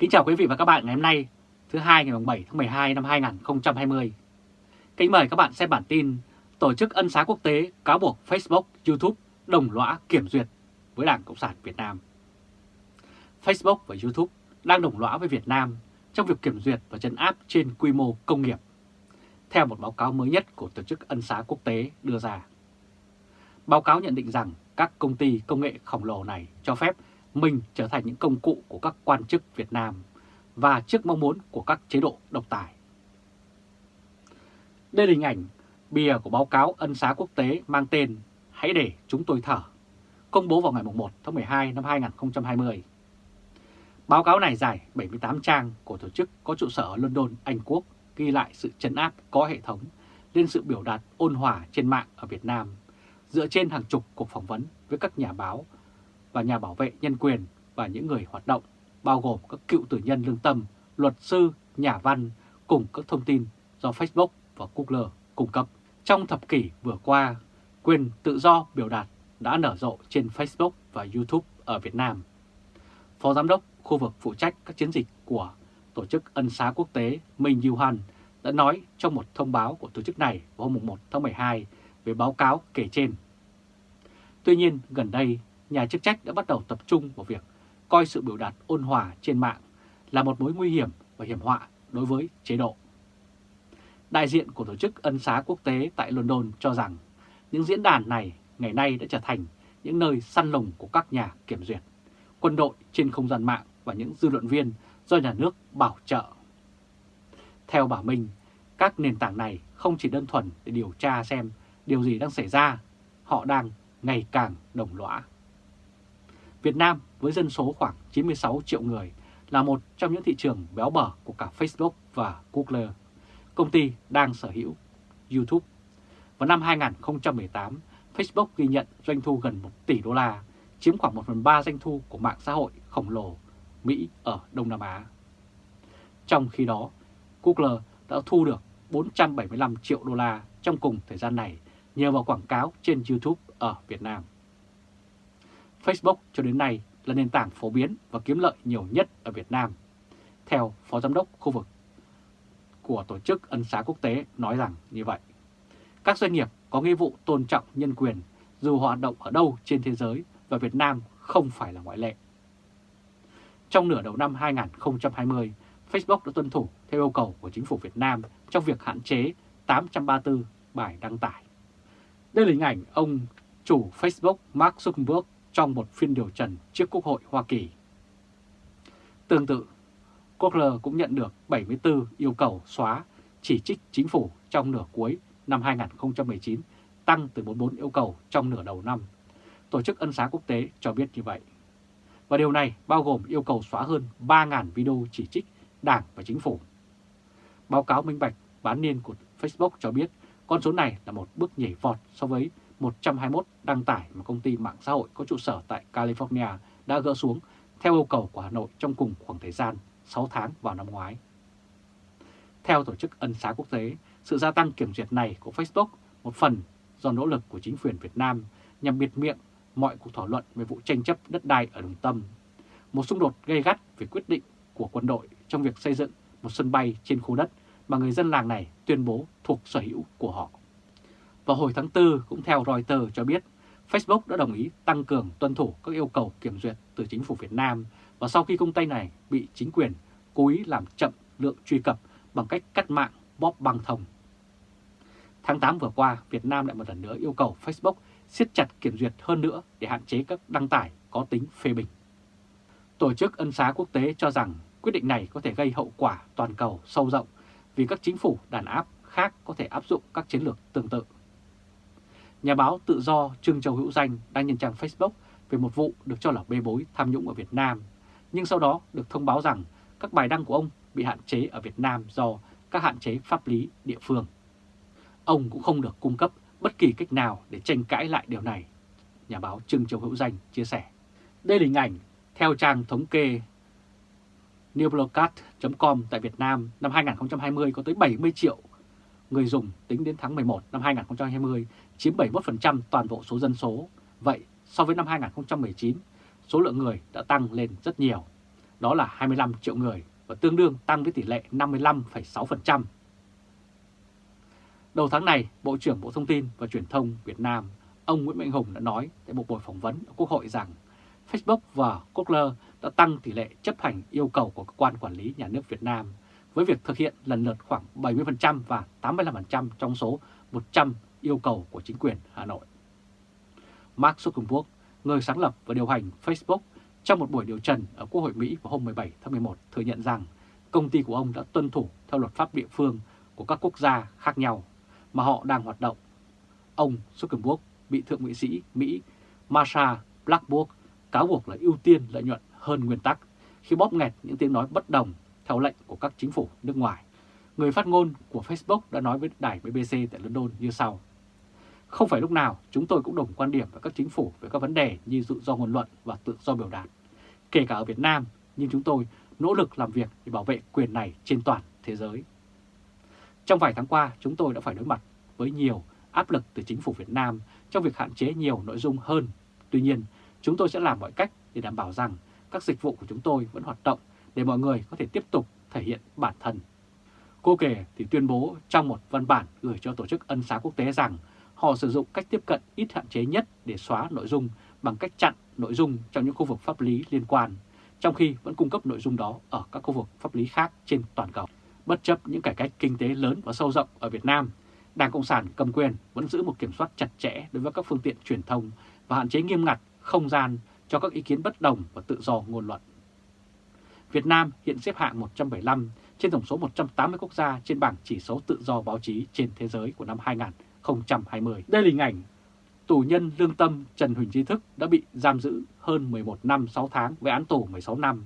Kính chào quý vị và các bạn ngày hôm nay, thứ hai ngày 7 tháng 12 năm 2020. Kính mời các bạn xem bản tin Tổ chức Ân xá Quốc tế cáo buộc Facebook, YouTube đồng lõa kiểm duyệt với Đảng Cộng sản Việt Nam. Facebook và YouTube đang đồng lõa với Việt Nam trong việc kiểm duyệt và trấn áp trên quy mô công nghiệp, theo một báo cáo mới nhất của Tổ chức Ân xá Quốc tế đưa ra. Báo cáo nhận định rằng các công ty công nghệ khổng lồ này cho phép mình trở thành những công cụ của các quan chức Việt Nam và trước mong muốn của các chế độ độc tài. Đây là hình ảnh bìa của báo cáo ân xá quốc tế mang tên Hãy để chúng tôi thở, công bố vào ngày 1 tháng 12 năm 2020. Báo cáo này dài 78 trang của tổ chức có trụ sở ở London, Anh Quốc, ghi lại sự chấn áp có hệ thống lên sự biểu đạt ôn hòa trên mạng ở Việt Nam, dựa trên hàng chục cuộc phỏng vấn với các nhà báo và nhà bảo vệ nhân quyền và những người hoạt động, bao gồm các cựu tử nhân lương tâm, luật sư, nhà văn, cùng các thông tin do Facebook và Google cung cấp. Trong thập kỷ vừa qua, quyền tự do biểu đạt đã nở rộ trên Facebook và YouTube ở Việt Nam. Phó Giám đốc khu vực phụ trách các chiến dịch của Tổ chức Ân xá Quốc tế Minh Yuhan đã nói trong một thông báo của tổ chức này vào hôm 1 tháng 12 về báo cáo kể trên. Tuy nhiên, gần đây, nhà chức trách đã bắt đầu tập trung vào việc coi sự biểu đạt ôn hòa trên mạng là một mối nguy hiểm và hiểm họa đối với chế độ. Đại diện của Tổ chức Ân xá Quốc tế tại London cho rằng những diễn đàn này ngày nay đã trở thành những nơi săn lùng của các nhà kiểm duyệt, quân đội trên không gian mạng và những dư luận viên do nhà nước bảo trợ. Theo bà Minh, các nền tảng này không chỉ đơn thuần để điều tra xem điều gì đang xảy ra, họ đang ngày càng đồng lõa. Việt Nam với dân số khoảng 96 triệu người là một trong những thị trường béo bở của cả Facebook và Google, công ty đang sở hữu YouTube. Vào năm 2018, Facebook ghi nhận doanh thu gần 1 tỷ đô la, chiếm khoảng 1 phần 3 doanh thu của mạng xã hội khổng lồ Mỹ ở Đông Nam Á. Trong khi đó, Google đã thu được 475 triệu đô la trong cùng thời gian này nhờ vào quảng cáo trên YouTube ở Việt Nam. Facebook cho đến nay là nền tảng phổ biến và kiếm lợi nhiều nhất ở Việt Nam. Theo Phó Giám đốc khu vực của Tổ chức Ân xá Quốc tế nói rằng như vậy. Các doanh nghiệp có nghĩa vụ tôn trọng nhân quyền dù họ hoạt động ở đâu trên thế giới và Việt Nam không phải là ngoại lệ. Trong nửa đầu năm 2020, Facebook đã tuân thủ theo yêu cầu của chính phủ Việt Nam trong việc hạn chế 834 bài đăng tải. Đây là hình ảnh ông chủ Facebook Mark Zuckerberg trong một phiên điều trần trước Quốc hội Hoa Kỳ. Tương tự, Google cũng nhận được 74 yêu cầu xóa chỉ trích chính phủ trong nửa cuối năm 2019, tăng từ 44 yêu cầu trong nửa đầu năm. Tổ chức Ân xá Quốc tế cho biết như vậy. Và điều này bao gồm yêu cầu xóa hơn 3.000 video chỉ trích Đảng và Chính phủ. Báo cáo minh bạch bán niên của Facebook cho biết con số này là một bước nhảy vọt so với 121 đăng tải mà công ty mạng xã hội có trụ sở tại California đã gỡ xuống theo yêu cầu của Hà Nội trong cùng khoảng thời gian 6 tháng vào năm ngoái. Theo Tổ chức Ân xá Quốc tế, sự gia tăng kiểm duyệt này của Facebook một phần do nỗ lực của chính quyền Việt Nam nhằm biệt miệng mọi cuộc thảo luận về vụ tranh chấp đất đai ở Đồng Tâm, một xung đột gây gắt về quyết định của quân đội trong việc xây dựng một sân bay trên khu đất mà người dân làng này tuyên bố thuộc sở hữu của họ. Vào hồi tháng 4, cũng theo Reuters cho biết, Facebook đã đồng ý tăng cường tuân thủ các yêu cầu kiểm duyệt từ chính phủ Việt Nam và sau khi công ty này bị chính quyền cố ý làm chậm lượng truy cập bằng cách cắt mạng bóp băng thông. Tháng 8 vừa qua, Việt Nam lại một lần nữa yêu cầu Facebook siết chặt kiểm duyệt hơn nữa để hạn chế các đăng tải có tính phê bình. Tổ chức Ân xá Quốc tế cho rằng quyết định này có thể gây hậu quả toàn cầu sâu rộng vì các chính phủ đàn áp khác có thể áp dụng các chiến lược tương tự. Nhà báo tự do Trương Châu Hữu Danh đang nhân trang Facebook về một vụ được cho là bê bối tham nhũng ở Việt Nam, nhưng sau đó được thông báo rằng các bài đăng của ông bị hạn chế ở Việt Nam do các hạn chế pháp lý địa phương. Ông cũng không được cung cấp bất kỳ cách nào để tranh cãi lại điều này, nhà báo Trương Châu Hữu Danh chia sẻ. Đây là hình ảnh theo trang thống kê newblogcat.com tại Việt Nam năm 2020 có tới 70 triệu người dùng tính đến tháng 11 năm 2020 chiếm 71% toàn bộ số dân số. Vậy so với năm 2019, số lượng người đã tăng lên rất nhiều. đó là 25 triệu người và tương đương tăng với tỷ lệ 55,6%. Đầu tháng này, Bộ trưởng Bộ Thông tin và Truyền thông Việt Nam, ông Nguyễn Mạnh Hùng đã nói tại một buổi phỏng vấn ở Quốc hội rằng Facebook và Google đã tăng tỷ lệ chấp hành yêu cầu của cơ quan quản lý nhà nước Việt Nam với việc thực hiện lần lượt khoảng 70% và 85% trong số 100 yêu cầu của chính quyền Hà Nội. Mark Zuckerberg, người sáng lập và điều hành Facebook, trong một buổi điều trần ở Quốc hội Mỹ vào hôm 17 tháng 11 thừa nhận rằng công ty của ông đã tuân thủ theo luật pháp địa phương của các quốc gia khác nhau mà họ đang hoạt động. Ông Zuckerberg bị Thượng nghị sĩ Mỹ Marsha Blackburn cáo buộc là ưu tiên lợi nhuận hơn nguyên tắc khi bóp nghẹt những tiếng nói bất đồng theo lệnh của các chính phủ nước ngoài. Người phát ngôn của Facebook đã nói với đài BBC tại London như sau. Không phải lúc nào chúng tôi cũng đồng quan điểm với các chính phủ về các vấn đề như tự do ngôn luận và tự do biểu đạt. Kể cả ở Việt Nam, nhưng chúng tôi nỗ lực làm việc để bảo vệ quyền này trên toàn thế giới. Trong vài tháng qua, chúng tôi đã phải đối mặt với nhiều áp lực từ chính phủ Việt Nam trong việc hạn chế nhiều nội dung hơn. Tuy nhiên, chúng tôi sẽ làm mọi cách để đảm bảo rằng các dịch vụ của chúng tôi vẫn hoạt động để mọi người có thể tiếp tục thể hiện bản thân. Cô kể thì tuyên bố trong một văn bản gửi cho Tổ chức Ân xá Quốc tế rằng họ sử dụng cách tiếp cận ít hạn chế nhất để xóa nội dung bằng cách chặn nội dung trong những khu vực pháp lý liên quan, trong khi vẫn cung cấp nội dung đó ở các khu vực pháp lý khác trên toàn cầu. Bất chấp những cải cách kinh tế lớn và sâu rộng ở Việt Nam, Đảng Cộng sản cầm quyền vẫn giữ một kiểm soát chặt chẽ đối với các phương tiện truyền thông và hạn chế nghiêm ngặt không gian cho các ý kiến bất đồng và tự do ngôn luận. Việt Nam hiện xếp hạng 175 trên tổng số 180 quốc gia trên bảng chỉ số tự do báo chí trên thế giới của năm 2020. Đây là hình ảnh tù nhân lương tâm Trần Huỳnh Trí Thức đã bị giam giữ hơn 11 năm 6 tháng với án tù 16 năm.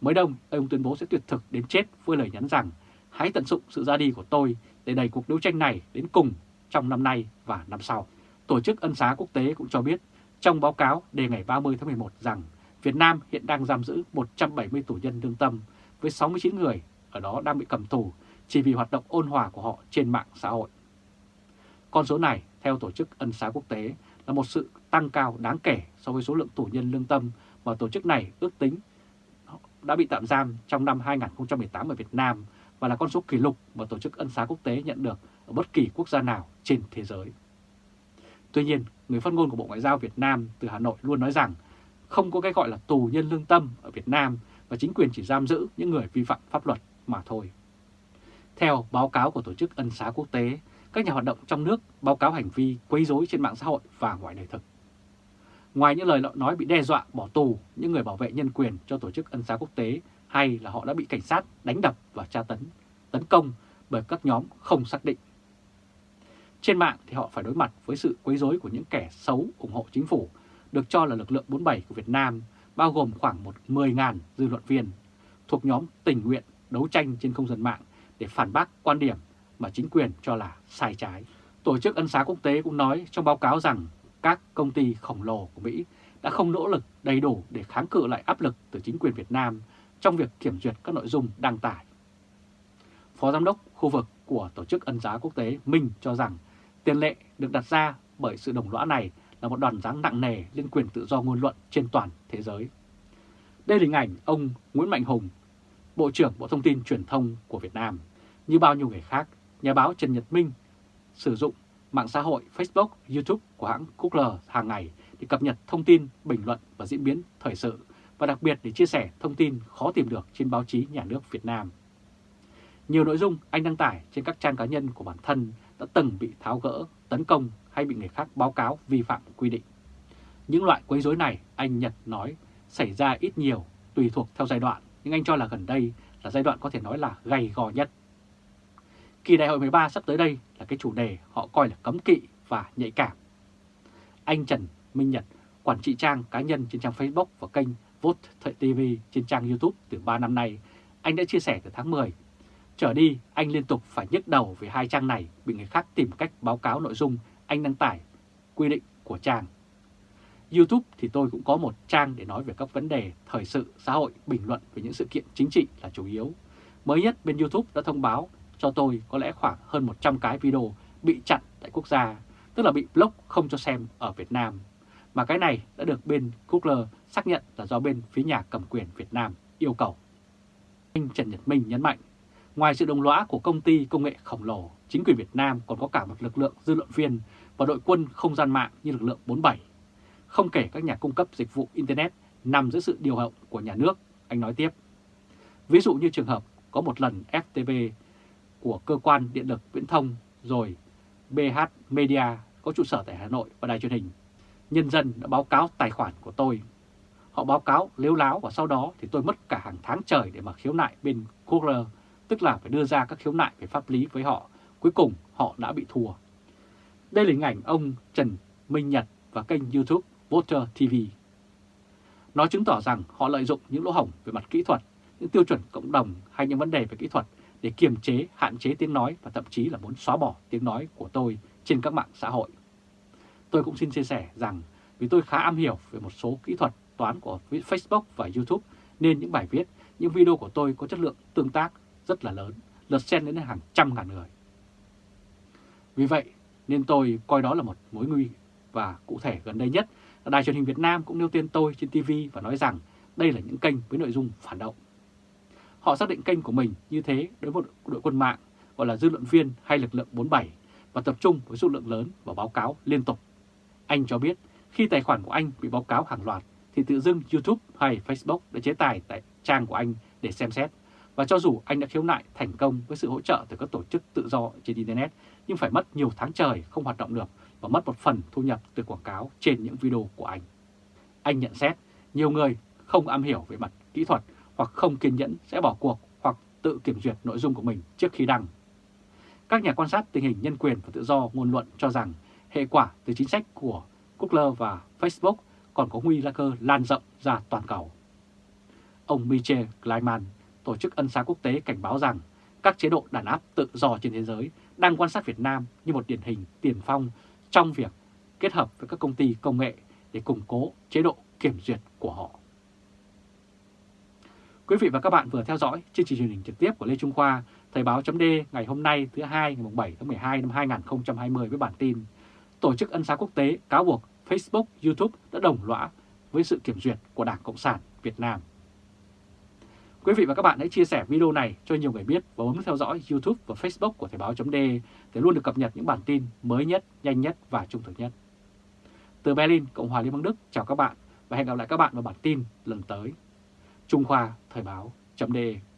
Mới đông, ông tuyên bố sẽ tuyệt thực đến chết với lời nhắn rằng hãy tận dụng sự ra đi của tôi để đẩy cuộc đấu tranh này đến cùng trong năm nay và năm sau. Tổ chức Ân xá Quốc tế cũng cho biết trong báo cáo đề ngày 30 tháng 11 rằng Việt Nam hiện đang giam giữ 170 tù nhân lương tâm với 69 người ở đó đang bị cầm tù chỉ vì hoạt động ôn hòa của họ trên mạng xã hội. Con số này, theo Tổ chức Ân xá Quốc tế, là một sự tăng cao đáng kể so với số lượng tù nhân lương tâm mà tổ chức này ước tính đã bị tạm giam trong năm 2018 ở Việt Nam và là con số kỷ lục mà Tổ chức Ân xá Quốc tế nhận được ở bất kỳ quốc gia nào trên thế giới. Tuy nhiên, người phát ngôn của Bộ Ngoại giao Việt Nam từ Hà Nội luôn nói rằng không có cái gọi là tù nhân lương tâm ở Việt Nam và chính quyền chỉ giam giữ những người vi phạm pháp luật mà thôi. Theo báo cáo của Tổ chức Ân xá Quốc tế, các nhà hoạt động trong nước báo cáo hành vi quấy rối trên mạng xã hội và ngoài đời thực. Ngoài những lời nói bị đe dọa bỏ tù những người bảo vệ nhân quyền cho Tổ chức Ân xá Quốc tế hay là họ đã bị cảnh sát đánh đập và tra tấn, tấn công bởi các nhóm không xác định. Trên mạng thì họ phải đối mặt với sự quấy rối của những kẻ xấu ủng hộ chính phủ, được cho là lực lượng 47 của Việt Nam, bao gồm khoảng một 10.000 dư luận viên thuộc nhóm tình nguyện đấu tranh trên không gian mạng để phản bác quan điểm mà chính quyền cho là sai trái. Tổ chức Ân xá Quốc tế cũng nói trong báo cáo rằng các công ty khổng lồ của Mỹ đã không nỗ lực đầy đủ để kháng cự lại áp lực từ chính quyền Việt Nam trong việc kiểm duyệt các nội dung đăng tải. Phó Giám đốc khu vực của Tổ chức Ân giá Quốc tế Minh cho rằng tiền lệ được đặt ra bởi sự đồng lõa này là một đòn giáng nặng nề lên quyền tự do ngôn luận trên toàn thế giới. Đây là hình ảnh ông Nguyễn Mạnh Hùng, Bộ trưởng Bộ Thông tin Truyền thông của Việt Nam. Như bao nhiêu người khác, nhà báo Trần Nhật Minh sử dụng mạng xã hội Facebook, YouTube của hãng Google hàng ngày để cập nhật thông tin, bình luận và diễn biến thời sự và đặc biệt để chia sẻ thông tin khó tìm được trên báo chí nhà nước Việt Nam. Nhiều nội dung anh đăng tải trên các trang cá nhân của bản thân đã từng bị tháo gỡ, tấn công hay bị người khác báo cáo vi phạm quy định. Những loại quấy rối này, anh Nhật nói, xảy ra ít nhiều, tùy thuộc theo giai đoạn, nhưng anh cho là gần đây là giai đoạn có thể nói là gay gò nhất. Kỳ đại hội 13 sắp tới đây là cái chủ đề họ coi là cấm kỵ và nhạy cảm. Anh Trần Minh Nhật, quản trị trang cá nhân trên trang Facebook và kênh Vote TV trên trang YouTube từ 3 năm nay, anh đã chia sẻ từ tháng 10. Trở đi, anh liên tục phải nhức đầu về hai trang này bị người khác tìm cách báo cáo nội dung anh đăng tải quy định của trang. YouTube thì tôi cũng có một trang để nói về các vấn đề thời sự, xã hội, bình luận về những sự kiện chính trị là chủ yếu. Mới nhất bên YouTube đã thông báo cho tôi có lẽ khoảng hơn 100 cái video bị chặn tại quốc gia, tức là bị block không cho xem ở Việt Nam. Mà cái này đã được bên Google xác nhận là do bên phía nhà cầm quyền Việt Nam yêu cầu. Anh Trần Nhật Minh nhấn mạnh, ngoài sự đồng lõa của công ty công nghệ khổng lồ, chính quyền Việt Nam còn có cả một lực lượng dư luận viên và đội quân không gian mạng như lực lượng 47. Không kể các nhà cung cấp dịch vụ Internet nằm dưới sự điều hậu của nhà nước, anh nói tiếp. Ví dụ như trường hợp có một lần FTV của cơ quan điện lực viễn thông rồi BH Media có trụ sở tại Hà Nội và đài truyền hình. Nhân dân đã báo cáo tài khoản của tôi. Họ báo cáo lếu láo và sau đó thì tôi mất cả hàng tháng trời để mà khiếu nại bên Google, tức là phải đưa ra các khiếu nại về pháp lý với họ. Cuối cùng họ đã bị thua. Đây là hình ảnh ông Trần Minh Nhật và kênh YouTube Voter TV. Nó chứng tỏ rằng họ lợi dụng những lỗ hổng về mặt kỹ thuật, những tiêu chuẩn cộng đồng hay những vấn đề về kỹ thuật để kiềm chế, hạn chế tiếng nói và thậm chí là muốn xóa bỏ tiếng nói của tôi trên các mạng xã hội. Tôi cũng xin chia sẻ rằng vì tôi khá am hiểu về một số kỹ thuật toán của Facebook và YouTube nên những bài viết, những video của tôi có chất lượng tương tác rất là lớn, lượt xem đến hàng trăm ngàn người. Vì vậy nên tôi coi đó là một mối nguy và cụ thể gần đây nhất là Đài truyền hình Việt Nam cũng nêu tên tôi trên TV và nói rằng đây là những kênh với nội dung phản động. Họ xác định kênh của mình như thế đối với đội quân mạng gọi là dư luận viên hay lực lượng 47 và tập trung với số lượng lớn và báo cáo liên tục. Anh cho biết khi tài khoản của anh bị báo cáo hàng loạt thì tự dưng YouTube hay Facebook đã chế tài tại trang của anh để xem xét. Và cho dù anh đã khiếu nại thành công với sự hỗ trợ từ các tổ chức tự do trên Internet, nhưng phải mất nhiều tháng trời không hoạt động được và mất một phần thu nhập từ quảng cáo trên những video của anh. Anh nhận xét nhiều người không am hiểu về mặt kỹ thuật hoặc không kiên nhẫn sẽ bỏ cuộc hoặc tự kiểm duyệt nội dung của mình trước khi đăng. Các nhà quan sát tình hình nhân quyền và tự do ngôn luận cho rằng hệ quả từ chính sách của Google và Facebook còn có nguy cơ lan rộng ra toàn cầu. Ông Michel Kleiman, Tổ chức Ân xá Quốc tế cảnh báo rằng các chế độ đàn áp tự do trên thế giới đang quan sát Việt Nam như một điển hình tiền phong trong việc kết hợp với các công ty công nghệ để củng cố chế độ kiểm duyệt của họ. Quý vị và các bạn vừa theo dõi chương trình truyền hình trực tiếp của Lê Trung Khoa, Thời báo chấm ngày hôm nay thứ hai ngày 7 tháng 12 năm 2020 với bản tin Tổ chức Ân xá Quốc tế cáo buộc Facebook, YouTube đã đồng lõa với sự kiểm duyệt của Đảng Cộng sản Việt Nam. Quý vị và các bạn hãy chia sẻ video này cho nhiều người biết và bấm theo dõi YouTube và Facebook của Thời báo.de để luôn được cập nhật những bản tin mới nhất, nhanh nhất và trung thực nhất. Từ Berlin, Cộng hòa Liên bang Đức, chào các bạn và hẹn gặp lại các bạn vào bản tin lần tới. Trung Khoa Thời báo.de